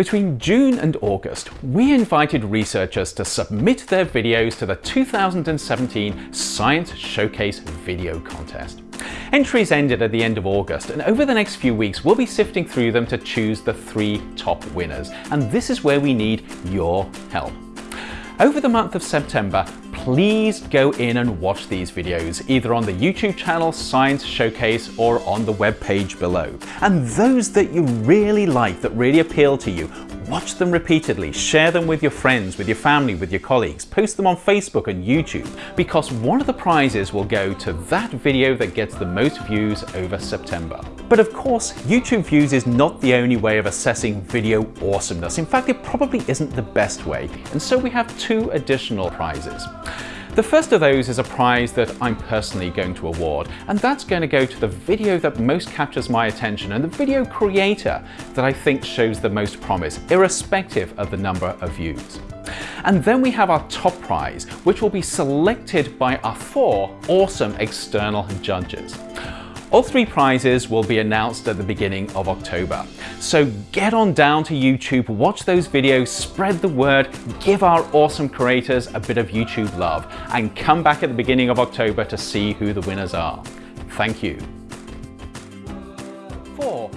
Between June and August, we invited researchers to submit their videos to the 2017 Science Showcase Video Contest. Entries ended at the end of August, and over the next few weeks, we'll be sifting through them to choose the three top winners. And this is where we need your help. Over the month of September, please go in and watch these videos, either on the YouTube channel Science Showcase or on the web page below. And those that you really like, that really appeal to you, Watch them repeatedly, share them with your friends, with your family, with your colleagues, post them on Facebook and YouTube, because one of the prizes will go to that video that gets the most views over September. But of course, YouTube views is not the only way of assessing video awesomeness. In fact, it probably isn't the best way. And so we have two additional prizes. The first of those is a prize that I'm personally going to award, and that's going to go to the video that most captures my attention and the video creator that I think shows the most promise, irrespective of the number of views. And then we have our top prize, which will be selected by our four awesome external judges. All three prizes will be announced at the beginning of October. So get on down to YouTube, watch those videos, spread the word, give our awesome creators a bit of YouTube love, and come back at the beginning of October to see who the winners are. Thank you. 4.